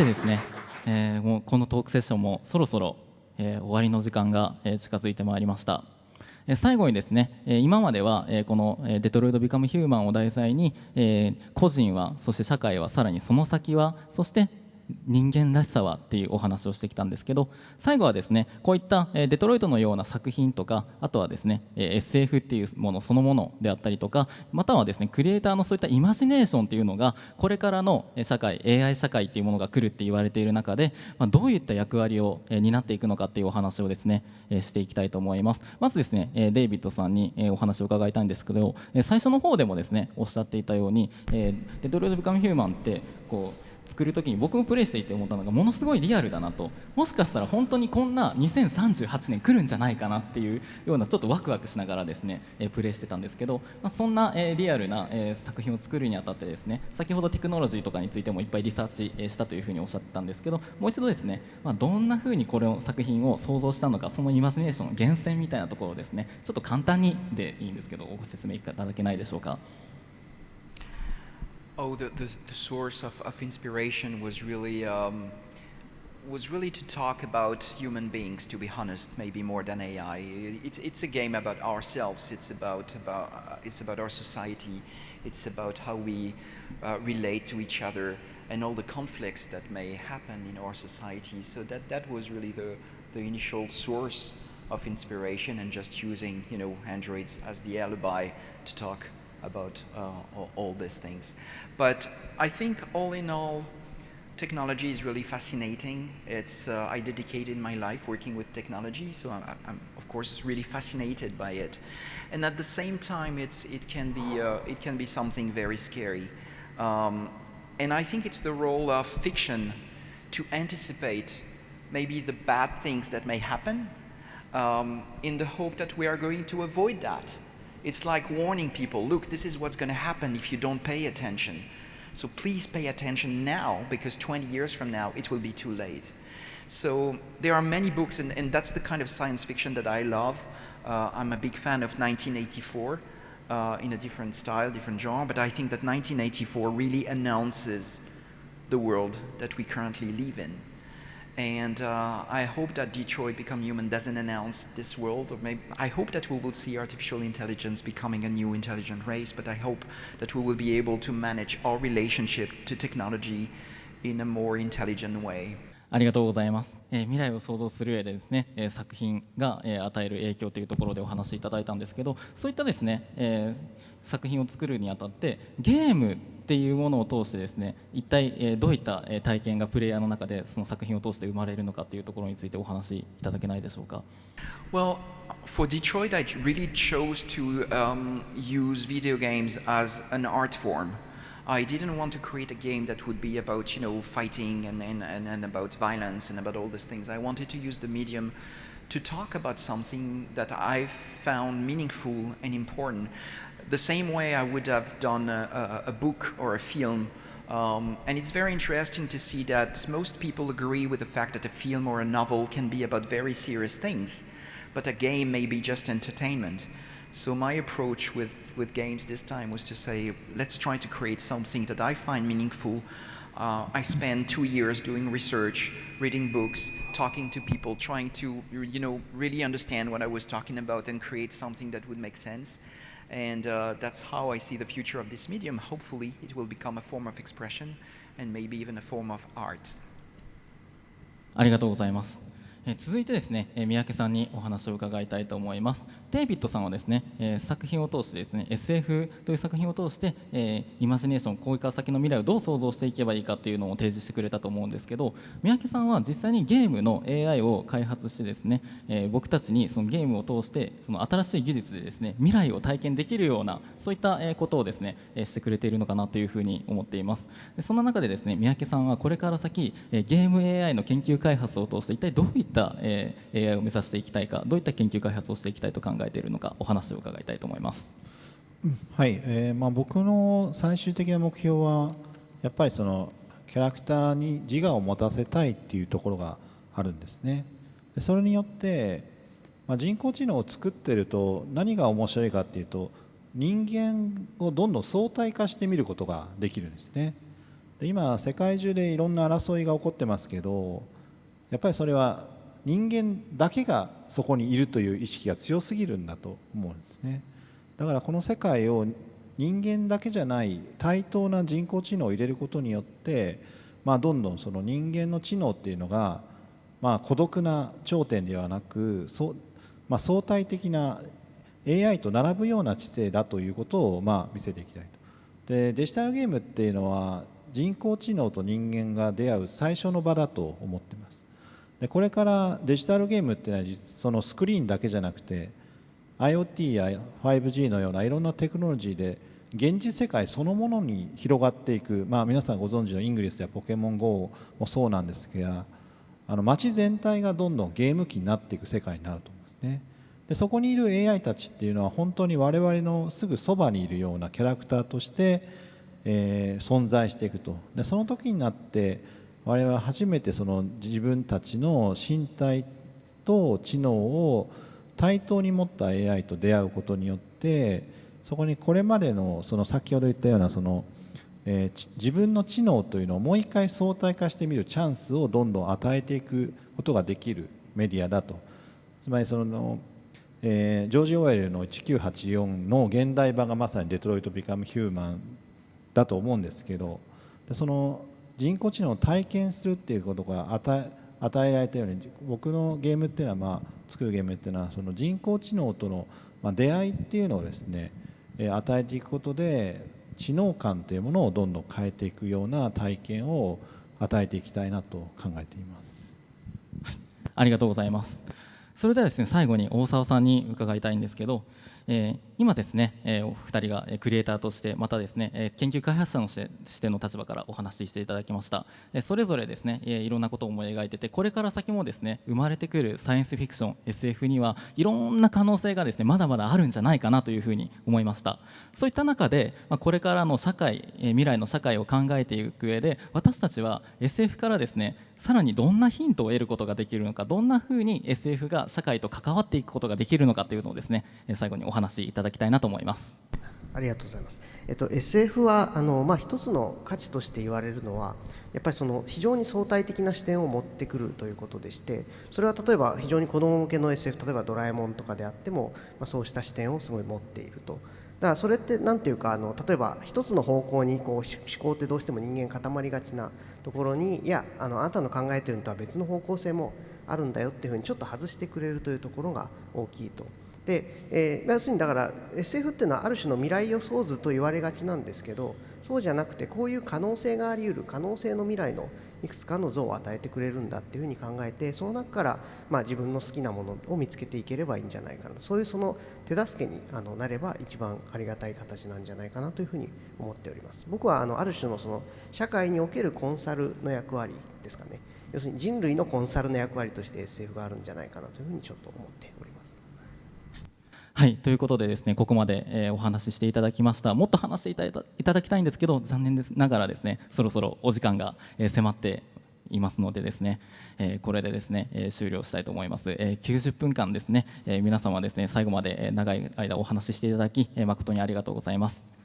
さてですね、えー、もうこのトークセッションもそろそろ、えー、終わりの時間が、えー、近づいてまいりました。え最後にですね、え今までは、えこの「デトロイト・ビカム・ヒューマン」を題材に、え個人はそして社会はさらにその先はそして人間らしさはっていうお話をしてきたんですけど最後はですねこういったデトロイトのような作品とかあとはですね SF っていうものそのものであったりとかまたはですねクリエイターのそういったイマジネーションっていうのがこれからの社会 AI 社会っていうものが来るって言われている中で、ま、どういった役割を担っていくのかっていうお話をですねしていきたいと思います。まずですねデイビッドさんにお話を伺いたいんですけど最初の方でもですねおっしゃっていたようにデトロイト・ビカム・ヒューマンってこう作る時に僕もプレイしていて思ったのがものすごいリアルだなともしかしたら本当にこんな2038年来るんじゃないかなっていうようなちょっとワクワクしながらですね、えプレイしてたんですけど、まあ、そんな、えリアルな、え作品を作るにあたってですね先ほどテクノロジーとかについてもいっぱいリサーチ、えしたというふうにおっしゃってたんですけどもう一度ですね、まあ、どんなふうにこれを作品を想像したのかそのイマジネーションの源泉みたいなところをですねちょっと簡単にでいいんですけどご説明いただけないでしょうか。Oh, the, the, the, source of, of inspiration was really um, was really to talk about human beings, to be honest, maybe more than AI. It's, it's a game about ourselves. It's about, about, uh, it's about our society. It's about how we uh, relate to each other and all the conflicts that may happen in our society. So that, that was really the, the initial source of inspiration and just using, you know, androids as the alibi to talk about uh, all, these things. But I think all in all, technology is really fascinating. It's, uh, I dedicated my life working with technology, so I'm, I'm, of course really fascinated by it. And at the same time, it's, it, can be, uh, it can be something very scary. Um, and I think it's the role of fiction to anticipate maybe the bad things that may happen um, in the hope that we are going to avoid that. It's like warning people, look, this is what's going to happen if you don't pay attention. So please pay attention now, because 20 years from now, it will be too late. So there are many books, and, and that's the kind of science fiction that I love. Uh, I'm a big fan of 1984 uh, in a different style, different genre, but I think that 1984 really announces the world that we currently live in. And uh, I hope that Detroit Become Human doesn't announce this world, or maybe I hope that we will see artificial intelligence becoming a new intelligent race, but I hope that we will be able to manage our relationship to technology in a more intelligent way. ありがとうございます、え、未来を想像する上でですね、え、作品が、え、与える影響というところでお話しいただいたんですけどそういったですね、え、作品を作るにあたってゲームっていうものを通してですね一体、え、どういった体験がプレイヤーの中でその作品を通して生まれるのかというところについてお話しいただけないでしょうか？Well, for Detroit, I really chose to um, use video games as an art form. I didn't want to create a game that would be about, you know, fighting and, and, and, about violence and about all these things. I wanted to use the medium to talk about something that I found meaningful and important. The same way I would have done a, a, a book or a film um, and it's very interesting to see that most people agree with the fact that a film or a novel can be about very serious things, but a game may be just entertainment. So my approach with, with games this time was to say, let's try to create something that I find meaningful. Uh, I spent two years doing research, reading books, talking to people, trying to you know, really understand what I was talking about and create something that would make sense. And uh, that's how I see the future of this medium. Hopefully, it will become a form of expression and maybe even a form of art. ありがとうございます。 え続いてですね、え三宅さんにお話を伺いたいと思います。デイビッドさんはですね、え作品を通してですね SF という作品を通して、えイマジネーションこれから先の未来をどう想像していけばいいかっていうのを提示してくれたと思うんですけど三宅さんは実際にゲームの AI を開発してですね、え僕たちにそのゲームを通してその新しい技術でですね未来を体験できるようなそういったことをですねしてくれているのかなというふうに思っています。でそんな中でですね三宅さんはこれから先ゲーム AI の研究開発を通して一体どういった、え AI を目指していきたいかどういった研究開発をしていきたいと考えているのかお話を伺いたいと思います。はい、えーまあ、僕の最終的な目標はやっぱりそのキャラクターに自我を持たせたいっていうところがあるんですね。でそれによって、まあ、人工知能を作ってると何が面白いかっていうと人間をどんどん相対化してみることができるんですね。で今世界中でいろんな争いが起こってますけどやっぱりそれは人間だけがそこにいるという意識が強すぎるんだと思うんですね。だからこの世界を人間だけじゃない対等な人工知能を入れることによってまあ、どんどんその人間の知能っていうのが、まあ、孤独な頂点ではなくそ、まあ、相対的な AI と並ぶような知性だということを、まあ、見せていきたいと。でデジタルゲームっていうのは人工知能と人間が出会う最初の場だと思ってます。でこれからデジタルゲームっていうのはそのスクリーンだけじゃなくて IoT や 5G のようないろんなテクノロジーで現実世界そのものに広がっていく、まあ、皆さんご存知のイングリスやポケモン GO もそうなんですけどあの街全体がどんどんゲーム機になっていく世界になると思うんですね。でそこにいる AI たちっていうのは本当に我々のすぐそばにいるようなキャラクターとして、えー、存在していくと。でその時になって我々は初めてその自分たちの身体と知能を対等に持った AI と出会うことによってそこにこれまでのその先ほど言ったようなその、えー、自分の知能というのをもう一回相対化してみるチャンスをどんどん与えていくことができるメディアだと。つまりその、えー、ジョージ・オーエルの1984の現代版がまさに「デトロイト・ビカム・ヒューマン」だと思うんですけどその人工知能を体験するっていうことが与えられたように僕のゲームっていうのは、まあ、作るゲームっていうのはその人工知能との、ま、出会いっていうのをですね与えていくことで知能感というものをどんどん変えていくような体験を与えていきたいなと考えています、はい、ありがとうございます。それではですね最後に大沢さんに伺いたいんですけどえー、今ですね、えー、お二人がクリエイターとしてまたですね、えー、研究開発者のしての立場からお話ししていただきました、えそれぞれですね、えいろんなことを思い描いててこれから先もですね生まれてくるサイエンスフィクション SF にはいろんな可能性がですねまだまだあるんじゃないかなというふうに思いました。そういった中で、まあ、これからの社会、え未来の社会を考えていく上で私たちは SF からですねさらにどんなヒントを得ることができるのかどんなふうに SF が社会と関わっていくことができるのかというのをですね最後にお話しいただきたいなと思います。ありがとうございます。えっと、SF はあの、まあ、一つの価値として言われるのはやっぱりその非常に相対的な視点を持ってくるということでしてそれは例えば非常に子ども向けの SF 例えば「ドラえもん」とかであっても、まあ、そうした視点をすごい持っていると。だからそれって何ていうかあの例えば一つの方向にこう思考ってどうしても人間固まりがちなところにいやあのあなたの考えてるのとは別の方向性もあるんだよっていうふうにちょっと外してくれるというところが大きいと。で、えー、要するにだから SF っていうのはある種の未来予想図と言われがちなんですけどそうじゃなくてこういう可能性があり得る可能性の未来のいくつかの像を与えてくれるんだっていうふうに考えてその中から、まあ、自分の好きなものを見つけていければいいんじゃないかなそういうその手助けにあのなれば一番ありがたい形なんじゃないかなというふうに思っております。僕はあのある種のその社会におけるコンサルの役割ですかね。要するに人類のコンサルの役割として SF があるんじゃないかなというふうにちょっと思っております。はいということでですねここまで、えー、お話ししていただきました。もっと話していただいただきたいんですけど残念ですながらですねそろそろお時間が、えー、迫っていますのでですね、えー、これでですね、えー、終了したいと思います、えー、90分間ですね、え、皆様ですね最後まで長い間お話ししていただき、え、誠にありがとうございます。